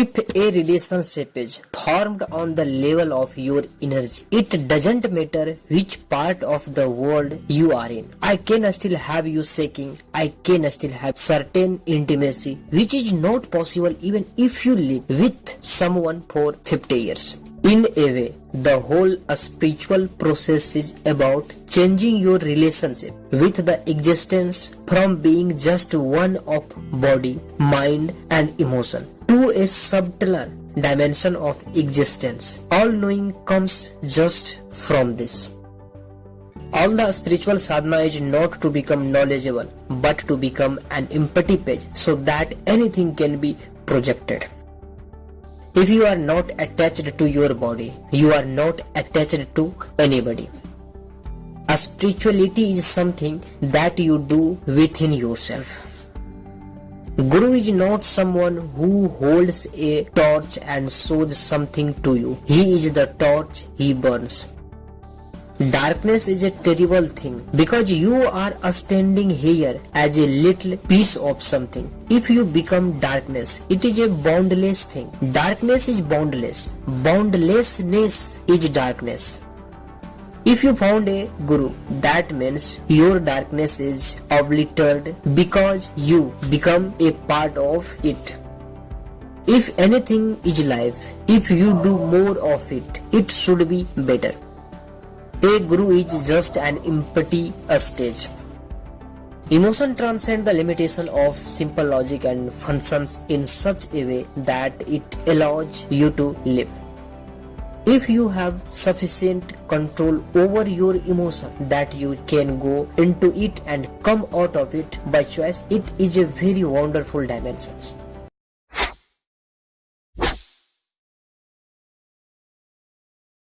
If a relationship is formed on the level of your energy, it doesn't matter which part of the world you are in. I can still have you shaking. I can still have certain intimacy, which is not possible even if you live with someone for 50 years. In a way, the whole spiritual process is about changing your relationship with the existence from being just one of body, mind and emotion to a subtler dimension of existence. All knowing comes just from this. All the spiritual sadhana is not to become knowledgeable, but to become an empty page so that anything can be projected. If you are not attached to your body, you are not attached to anybody. A spirituality is something that you do within yourself. Guru is not someone who holds a torch and shows something to you. He is the torch he burns. Darkness is a terrible thing because you are standing here as a little piece of something. If you become darkness, it is a boundless thing. Darkness is boundless. Boundlessness is darkness. If you found a guru, that means your darkness is obliterated because you become a part of it. If anything is life, if you do more of it, it should be better. A guru is just an empty stage. Emotion transcends the limitation of simple logic and functions in such a way that it allows you to live. If you have sufficient control over your emotion that you can go into it and come out of it by choice, it is a very wonderful dimension.